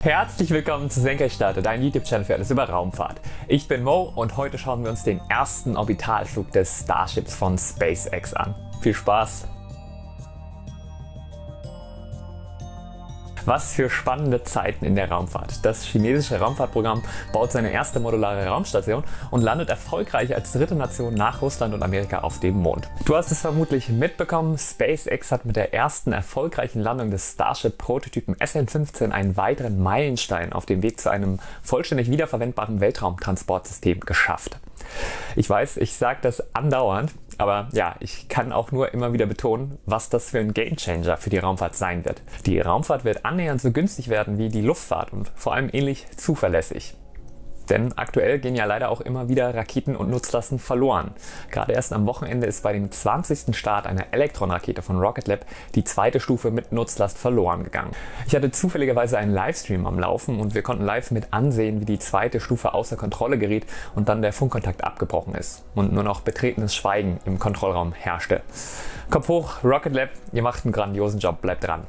Herzlich willkommen zu Senkrechtstarter, dein YouTube-Channel für alles über Raumfahrt. Ich bin Mo und heute schauen wir uns den ersten Orbitalflug des Starships von SpaceX an. Viel Spaß! Was für spannende Zeiten in der Raumfahrt. Das chinesische Raumfahrtprogramm baut seine erste modulare Raumstation und landet erfolgreich als dritte Nation nach Russland und Amerika auf dem Mond. Du hast es vermutlich mitbekommen, SpaceX hat mit der ersten erfolgreichen Landung des Starship-Prototypen SN15 einen weiteren Meilenstein auf dem Weg zu einem vollständig wiederverwendbaren Weltraumtransportsystem geschafft. Ich weiß, ich sage das andauernd, aber ja, ich kann auch nur immer wieder betonen, was das für ein Gamechanger für die Raumfahrt sein wird. Die Raumfahrt wird annähernd so günstig werden wie die Luftfahrt und vor allem ähnlich zuverlässig. Denn aktuell gehen ja leider auch immer wieder Raketen und Nutzlasten verloren. Gerade erst am Wochenende ist bei dem 20. Start einer Elektron-Rakete von Rocket Lab die zweite Stufe mit Nutzlast verloren gegangen. Ich hatte zufälligerweise einen Livestream am Laufen und wir konnten live mit ansehen, wie die zweite Stufe außer Kontrolle geriet und dann der Funkkontakt abgebrochen ist und nur noch betretenes Schweigen im Kontrollraum herrschte. Kopf hoch, Rocket Lab, ihr macht einen grandiosen Job, bleibt dran.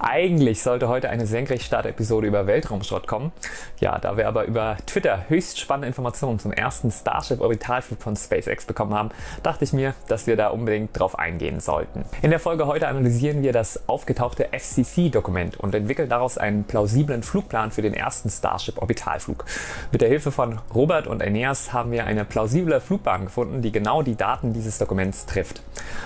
Eigentlich sollte heute eine Senkrechtstartepisode über Weltraumschrott kommen. Ja, da wir aber über Twitter höchst spannende Informationen zum ersten Starship Orbitalflug von SpaceX bekommen haben, dachte ich mir, dass wir da unbedingt drauf eingehen sollten. In der Folge heute analysieren wir das aufgetauchte FCC-Dokument und entwickeln daraus einen plausiblen Flugplan für den ersten Starship Orbitalflug. Mit der Hilfe von Robert und Aeneas haben wir eine plausible Flugbahn gefunden, die genau die Daten dieses Dokuments trifft.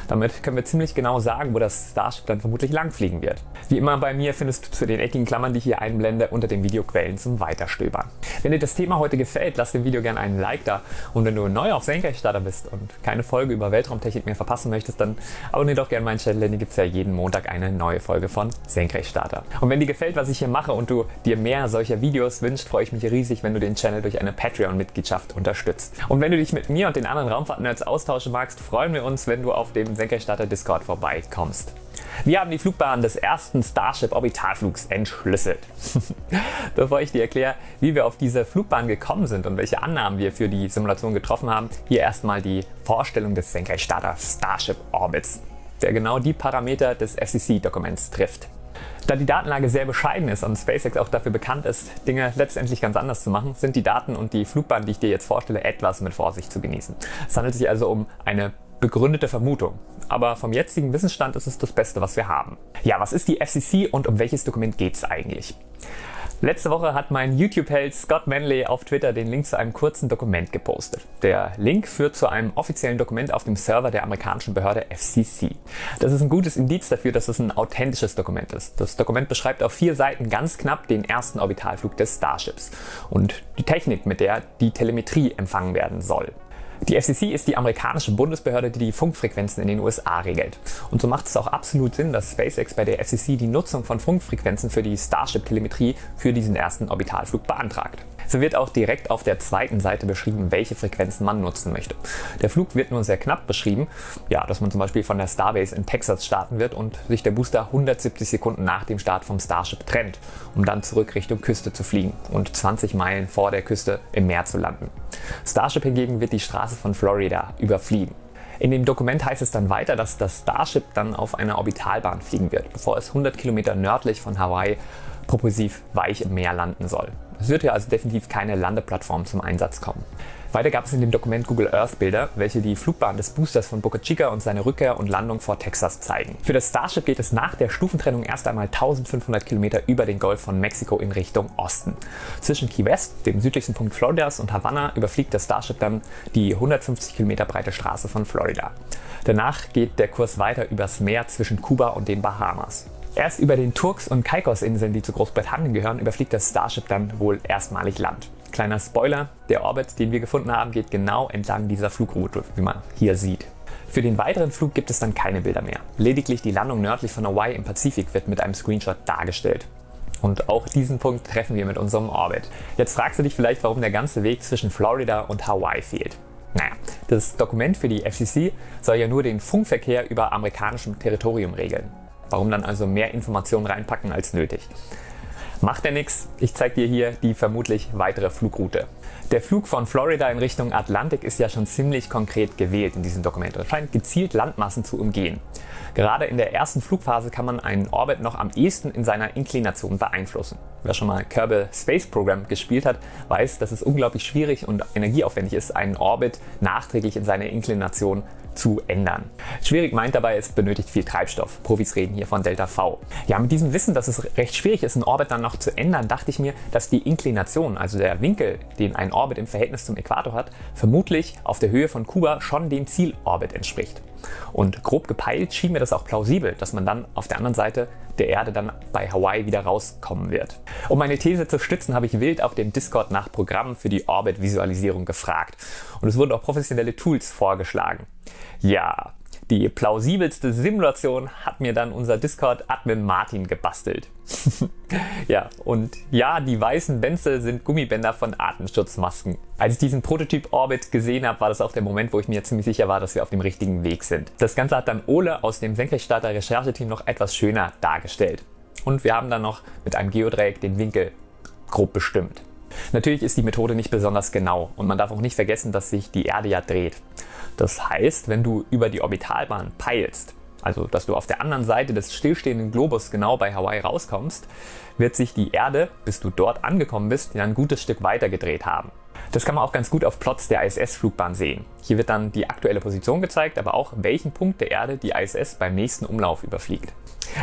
Damit können wir ziemlich genau sagen, wo das Starship dann vermutlich langfliegen wird. Wie immer bei mir findest du zu den eckigen Klammern, die ich hier einblende, unter den Videoquellen zum Weiterstöbern. Wenn dir das Thema heute gefällt, lass dem Video gerne einen Like da und wenn du neu auf Senkrechtstarter bist und keine Folge über Weltraumtechnik mehr verpassen möchtest, dann abonniere doch gerne meinen Channel, denn hier gibt es ja jeden Montag eine neue Folge von Senkrechtstarter. Und wenn dir gefällt, was ich hier mache und du dir mehr solcher Videos wünschst, freue ich mich riesig, wenn du den Channel durch eine Patreon-Mitgliedschaft unterstützt. Und wenn du dich mit mir und den anderen Raumfahrt-Nerds austauschen magst, freuen wir uns, wenn du auf dem Senkrechtstarter Discord vorbeikommst. Wir haben die Flugbahn des ersten Starship Orbitalflugs entschlüsselt. Bevor ich dir erkläre, wie wir auf diese Flugbahn gekommen sind und welche Annahmen wir für die Simulation getroffen haben, hier erstmal die Vorstellung des Senkrechtstarter Starship Orbits, der genau die Parameter des FCC-Dokuments trifft. Da die Datenlage sehr bescheiden ist und SpaceX auch dafür bekannt ist, Dinge letztendlich ganz anders zu machen, sind die Daten und die Flugbahn, die ich dir jetzt vorstelle, etwas mit Vorsicht zu genießen. Es handelt sich also um eine begründete Vermutung. Aber vom jetzigen Wissensstand ist es das Beste, was wir haben. Ja, was ist die FCC und um welches Dokument geht es eigentlich? Letzte Woche hat mein YouTube-Held Scott Manley auf Twitter den Link zu einem kurzen Dokument gepostet. Der Link führt zu einem offiziellen Dokument auf dem Server der amerikanischen Behörde FCC. Das ist ein gutes Indiz dafür, dass es ein authentisches Dokument ist. Das Dokument beschreibt auf vier Seiten ganz knapp den ersten Orbitalflug des Starships und die Technik, mit der die Telemetrie empfangen werden soll. Die FCC ist die amerikanische Bundesbehörde, die die Funkfrequenzen in den USA regelt. Und so macht es auch absolut Sinn, dass SpaceX bei der FCC die Nutzung von Funkfrequenzen für die Starship-Telemetrie für diesen ersten Orbitalflug beantragt. So wird auch direkt auf der zweiten Seite beschrieben, welche Frequenzen man nutzen möchte. Der Flug wird nur sehr knapp beschrieben, ja, dass man zum Beispiel von der Starbase in Texas starten wird und sich der Booster 170 Sekunden nach dem Start vom Starship trennt, um dann zurück Richtung Küste zu fliegen und 20 Meilen vor der Küste im Meer zu landen. Starship hingegen wird die Straße von Florida überfliegen. In dem Dokument heißt es dann weiter, dass das Starship dann auf einer Orbitalbahn fliegen wird, bevor es 100 Kilometer nördlich von Hawaii propulsiv weich im Meer landen soll. Es wird hier also definitiv keine Landeplattform zum Einsatz kommen. Weiter gab es in dem Dokument Google Earth Bilder, welche die Flugbahn des Boosters von Boca Chica und seine Rückkehr und Landung vor Texas zeigen. Für das Starship geht es nach der Stufentrennung erst einmal 1500 Kilometer über den Golf von Mexiko in Richtung Osten. Zwischen Key West, dem südlichsten Punkt Floridas, und Havanna überfliegt das Starship dann die 150 Kilometer breite Straße von Florida. Danach geht der Kurs weiter übers Meer zwischen Kuba und den Bahamas. Erst über den Turks- und Caicos-Inseln, die zu Großbritannien gehören, überfliegt das Starship dann wohl erstmalig Land. Kleiner Spoiler, der Orbit, den wir gefunden haben, geht genau entlang dieser Flugroute, wie man hier sieht. Für den weiteren Flug gibt es dann keine Bilder mehr. Lediglich die Landung nördlich von Hawaii im Pazifik wird mit einem Screenshot dargestellt. Und auch diesen Punkt treffen wir mit unserem Orbit. Jetzt fragst du dich vielleicht, warum der ganze Weg zwischen Florida und Hawaii fehlt. Naja, das Dokument für die FCC soll ja nur den Funkverkehr über amerikanischem Territorium regeln. Warum dann also mehr Informationen reinpacken als nötig? Macht ja nichts, ich zeige dir hier die vermutlich weitere Flugroute. Der Flug von Florida in Richtung Atlantik ist ja schon ziemlich konkret gewählt in diesem Dokument und scheint gezielt Landmassen zu umgehen. Gerade in der ersten Flugphase kann man einen Orbit noch am ehesten in seiner Inklination beeinflussen. Wer schon mal Kerbal Space Program gespielt hat, weiß, dass es unglaublich schwierig und energieaufwendig ist, einen Orbit nachträglich in seine Inklination zu ändern. Schwierig meint dabei, es benötigt viel Treibstoff. Profis reden hier von Delta V. Ja, mit diesem Wissen, dass es recht schwierig ist, einen Orbit dann noch zu ändern, dachte ich mir, dass die Inklination, also der Winkel, den ein Orbit im Verhältnis zum Äquator hat, vermutlich auf der Höhe von Kuba schon dem Zielorbit entspricht. Und grob gepeilt schien mir das auch plausibel, dass man dann auf der anderen Seite der Erde dann bei Hawaii wieder rauskommen wird. Um meine These zu stützen, habe ich wild auf dem Discord nach Programmen für die Orbit-Visualisierung gefragt. Und es wurden auch professionelle Tools vorgeschlagen. Ja, die plausibelste Simulation hat mir dann unser Discord-Admin Martin gebastelt. ja, und ja, die weißen Benzel sind Gummibänder von Atemschutzmasken. Als ich diesen Prototyp Orbit gesehen habe, war das auch der Moment, wo ich mir ziemlich sicher war, dass wir auf dem richtigen Weg sind. Das Ganze hat dann Ole aus dem Senkrechtstarter Rechercheteam noch etwas schöner dargestellt. Und wir haben dann noch mit einem Geodreieck den Winkel grob bestimmt. Natürlich ist die Methode nicht besonders genau und man darf auch nicht vergessen, dass sich die Erde ja dreht. Das heißt, wenn du über die Orbitalbahn peilst, also dass du auf der anderen Seite des stillstehenden Globus genau bei Hawaii rauskommst, wird sich die Erde, bis du dort angekommen bist, ja ein gutes Stück weiter gedreht haben. Das kann man auch ganz gut auf Plots der ISS-Flugbahn sehen. Hier wird dann die aktuelle Position gezeigt, aber auch welchen Punkt der Erde die ISS beim nächsten Umlauf überfliegt.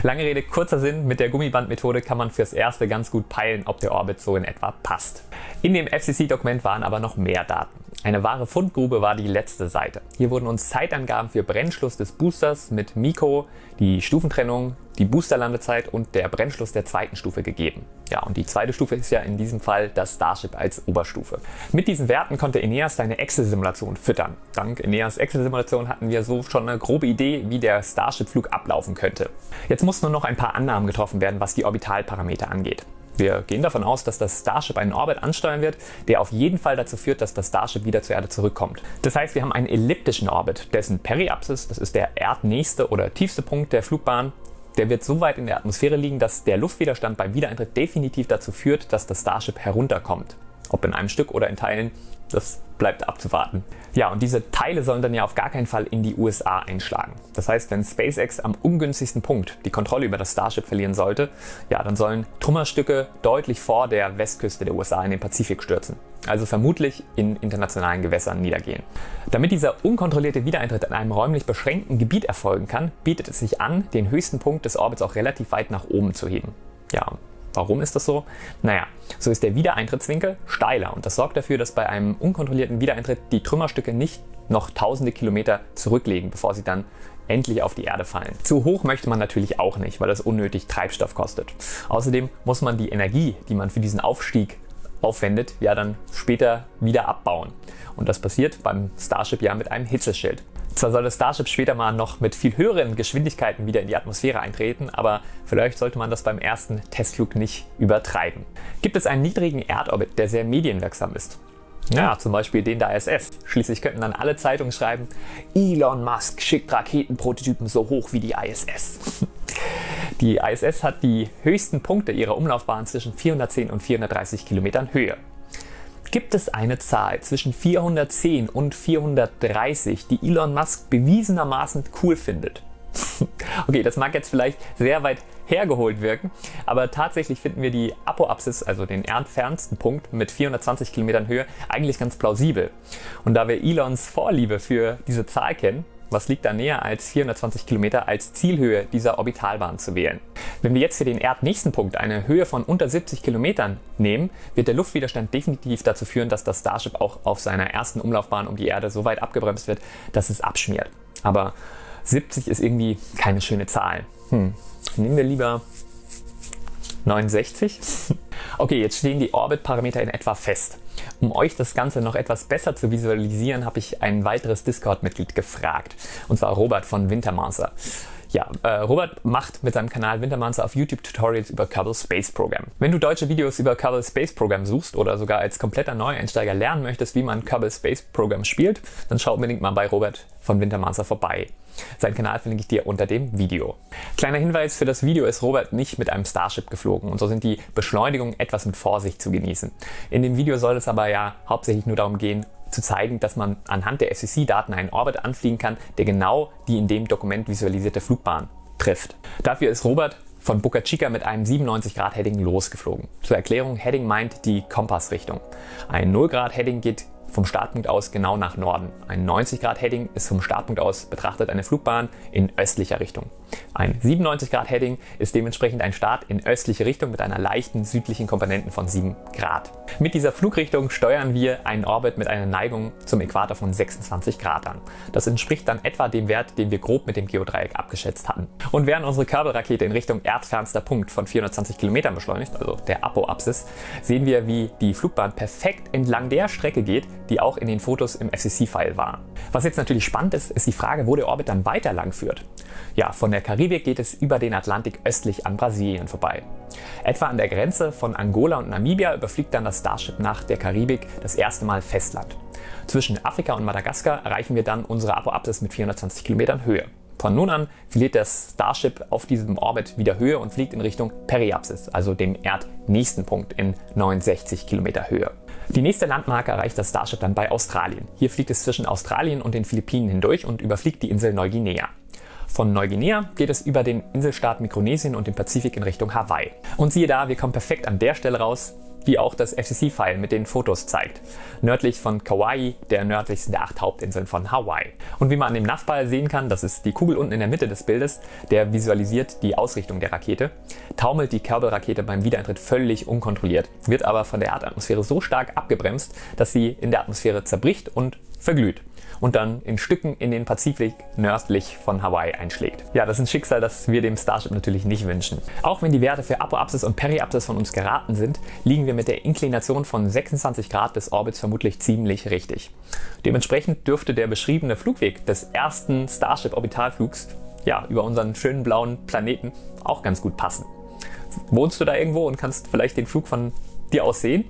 Lange Rede, kurzer Sinn, mit der Gummibandmethode kann man fürs Erste ganz gut peilen, ob der Orbit so in etwa passt. In dem FCC-Dokument waren aber noch mehr Daten. Eine wahre Fundgrube war die letzte Seite. Hier wurden uns Zeitangaben für Brennschluss des Boosters mit Miko, die Stufentrennung, die Boosterlandezeit und der Brennschluss der zweiten Stufe gegeben. Ja, und die zweite Stufe ist ja in diesem Fall das Starship als Oberstufe. Mit diesen Werten konnte Eneas seine Excel-Simulation füttern. Dank Eneas Excel-Simulation hatten wir so schon eine grobe Idee, wie der Starship-Flug ablaufen könnte. Jetzt mussten nur noch ein paar Annahmen getroffen werden, was die Orbitalparameter angeht. Wir gehen davon aus, dass das Starship einen Orbit ansteuern wird, der auf jeden Fall dazu führt, dass das Starship wieder zur Erde zurückkommt. Das heißt, wir haben einen elliptischen Orbit, dessen Periapsis, das ist der erdnächste oder tiefste Punkt der Flugbahn, der wird so weit in der Atmosphäre liegen, dass der Luftwiderstand beim Wiedereintritt definitiv dazu führt, dass das Starship herunterkommt. Ob in einem Stück oder in Teilen, das bleibt abzuwarten. Ja, und diese Teile sollen dann ja auf gar keinen Fall in die USA einschlagen. Das heißt, wenn SpaceX am ungünstigsten Punkt die Kontrolle über das Starship verlieren sollte, ja, dann sollen Trümmerstücke deutlich vor der Westküste der USA in den Pazifik stürzen. Also vermutlich in internationalen Gewässern niedergehen. Damit dieser unkontrollierte Wiedereintritt in einem räumlich beschränkten Gebiet erfolgen kann, bietet es sich an, den höchsten Punkt des Orbits auch relativ weit nach oben zu heben. Ja, Warum ist das so? Naja, so ist der Wiedereintrittswinkel steiler und das sorgt dafür, dass bei einem unkontrollierten Wiedereintritt die Trümmerstücke nicht noch tausende Kilometer zurücklegen, bevor sie dann endlich auf die Erde fallen. Zu hoch möchte man natürlich auch nicht, weil das unnötig Treibstoff kostet. Außerdem muss man die Energie, die man für diesen Aufstieg aufwendet, ja dann später wieder abbauen. Und das passiert beim Starship ja mit einem Hitzeschild. Zwar soll das Starship später mal noch mit viel höheren Geschwindigkeiten wieder in die Atmosphäre eintreten, aber vielleicht sollte man das beim ersten Testflug nicht übertreiben. Gibt es einen niedrigen Erdorbit, der sehr medienwirksam ist? Ja, zum Beispiel den der ISS. Schließlich könnten dann alle Zeitungen schreiben, Elon Musk schickt Raketenprototypen so hoch wie die ISS. Die ISS hat die höchsten Punkte ihrer Umlaufbahn zwischen 410 und 430 Kilometern Höhe. Gibt es eine Zahl zwischen 410 und 430, die Elon Musk bewiesenermaßen cool findet? okay, das mag jetzt vielleicht sehr weit hergeholt wirken, aber tatsächlich finden wir die Apoapsis, also den entferntesten Punkt mit 420 Kilometern Höhe, eigentlich ganz plausibel. Und da wir Elons Vorliebe für diese Zahl kennen, was liegt da näher als 420 Kilometer als Zielhöhe dieser Orbitalbahn zu wählen? Wenn wir jetzt für den erdnächsten Punkt eine Höhe von unter 70 Kilometern nehmen, wird der Luftwiderstand definitiv dazu führen, dass das Starship auch auf seiner ersten Umlaufbahn um die Erde so weit abgebremst wird, dass es abschmiert. Aber 70 ist irgendwie keine schöne Zahl. Hm. Nehmen wir lieber 69. Okay, jetzt stehen die Orbit-Parameter in etwa fest. Um euch das Ganze noch etwas besser zu visualisieren, habe ich ein weiteres Discord-Mitglied gefragt. Und zwar Robert von Wintermancer. Ja, äh, Robert macht mit seinem Kanal Wintermancer auf YouTube Tutorials über Kerbal Space Program. Wenn du deutsche Videos über Kerbal Space Program suchst oder sogar als kompletter Neueinsteiger lernen möchtest, wie man Kerbal Space Program spielt, dann schau unbedingt mal bei Robert von Wintermancer vorbei. Sein Kanal verlinke ich dir unter dem Video. Kleiner Hinweis, für das Video ist Robert nicht mit einem Starship geflogen und so sind die Beschleunigungen etwas mit Vorsicht zu genießen. In dem Video soll es aber ja hauptsächlich nur darum gehen, zu zeigen, dass man anhand der FCC-Daten einen Orbit anfliegen kann, der genau die in dem Dokument visualisierte Flugbahn trifft. Dafür ist Robert von Boca Chica mit einem 97 Grad Heading losgeflogen. Zur Erklärung, Heading meint die Kompassrichtung. Ein 0 Grad Heading geht vom Startpunkt aus genau nach Norden. Ein 90 Grad Heading ist vom Startpunkt aus betrachtet eine Flugbahn in östlicher Richtung. Ein 97 Grad Heading ist dementsprechend ein Start in östliche Richtung mit einer leichten südlichen Komponenten von 7 Grad. Mit dieser Flugrichtung steuern wir einen Orbit mit einer Neigung zum Äquator von 26 Grad an. Das entspricht dann etwa dem Wert, den wir grob mit dem Geodreieck abgeschätzt hatten. Und während unsere Kerbal-Rakete in Richtung erdfernster Punkt von 420 Kilometern beschleunigt, also der Apoapsis, sehen wir, wie die Flugbahn perfekt entlang der Strecke geht, die auch in den Fotos im FCC-File war. Was jetzt natürlich spannend ist, ist die Frage, wo der Orbit dann weiter lang führt. Ja, von der Karibik geht es über den Atlantik östlich an Brasilien vorbei. Etwa an der Grenze von Angola und Namibia überfliegt dann das Starship nach der Karibik das erste Mal Festland. Zwischen Afrika und Madagaskar erreichen wir dann unsere Apoapsis mit 420 Kilometern Höhe. Von nun an verliert das Starship auf diesem Orbit wieder Höhe und fliegt in Richtung Periapsis, also dem erdnächsten Punkt in 69 Kilometer Höhe. Die nächste Landmarke erreicht das Starship dann bei Australien. Hier fliegt es zwischen Australien und den Philippinen hindurch und überfliegt die Insel Neuguinea. Von Neuguinea geht es über den Inselstaat Mikronesien und den Pazifik in Richtung Hawaii. Und siehe da, wir kommen perfekt an der Stelle raus, wie auch das FCC-File mit den Fotos zeigt. Nördlich von Kauai, der nördlichsten der acht Hauptinseln von Hawaii. Und wie man an dem NAV-Ball sehen kann, das ist die Kugel unten in der Mitte des Bildes, der visualisiert die Ausrichtung der Rakete, taumelt die Kerbal-Rakete beim Wiedereintritt völlig unkontrolliert, wird aber von der Erdatmosphäre so stark abgebremst, dass sie in der Atmosphäre zerbricht und verglüht und dann in Stücken in den Pazifik nördlich von Hawaii einschlägt. Ja, das ist ein Schicksal, das wir dem Starship natürlich nicht wünschen. Auch wenn die Werte für Apoapsis und Periapsis von uns geraten sind, liegen wir mit der Inklination von 26 Grad des Orbits vermutlich ziemlich richtig. Dementsprechend dürfte der beschriebene Flugweg des ersten Starship-Orbitalflugs ja, über unseren schönen blauen Planeten auch ganz gut passen. Wohnst du da irgendwo und kannst vielleicht den Flug von dir aus sehen?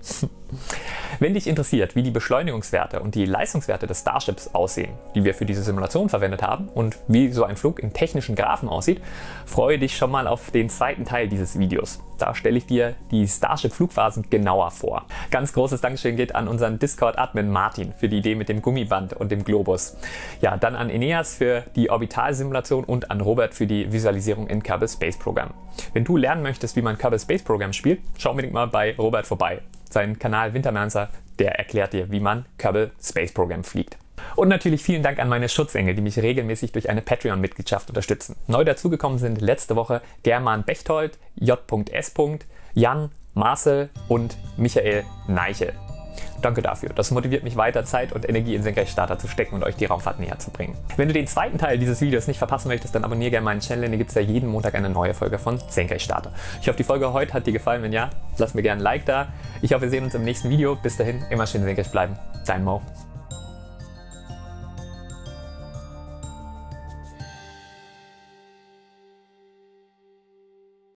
Wenn dich interessiert, wie die Beschleunigungswerte und die Leistungswerte des Starships aussehen, die wir für diese Simulation verwendet haben und wie so ein Flug in technischen Graphen aussieht, freue dich schon mal auf den zweiten Teil dieses Videos. Da stelle ich dir die Starship-Flugphasen genauer vor. Ganz großes Dankeschön geht an unseren Discord-Admin Martin für die Idee mit dem Gummiband und dem Globus. Ja, dann an Eneas für die Orbitalsimulation und an Robert für die Visualisierung in Kerbal Space Program. Wenn du lernen möchtest, wie man Kerbal Space Program spielt, schau unbedingt mal bei Robert vorbei seinen Kanal Wintermancer, der erklärt dir, wie man Kerbal Space Program fliegt. Und natürlich vielen Dank an meine Schutzengel, die mich regelmäßig durch eine Patreon-Mitgliedschaft unterstützen. Neu dazugekommen sind letzte Woche German Bechtold, J.S. Jan Marcel und Michael Neiche. Danke dafür. Das motiviert mich weiter, Zeit und Energie in Senkrechtstarter zu stecken und euch die Raumfahrt näher zu bringen. Wenn du den zweiten Teil dieses Videos nicht verpassen möchtest, dann abonniere gerne meinen Channel, denn hier gibt es ja jeden Montag eine neue Folge von Senkrechtstarter. Ich hoffe, die Folge heute hat dir gefallen. Wenn ja, lass mir gerne ein Like da. Ich hoffe, wir sehen uns im nächsten Video. Bis dahin, immer schön senkrecht bleiben. Dein Mo.